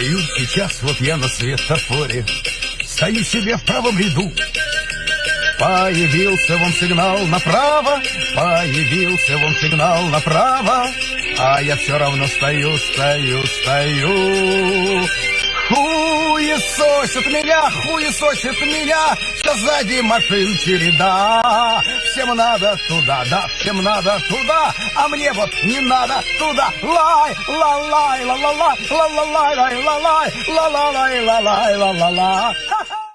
сейчас вот я на светофоре. Стою себе в правом ряду. Появился вам сигнал направо, появился вам сигнал направо, а я все равно стою, стою, стою. Хуесосит меня, хуесосит меня, что сзади машин череда. Всем надо туда, да, всем надо туда, а мне вот не надо туда. Лай, ла лай, ла ла лай, ла ла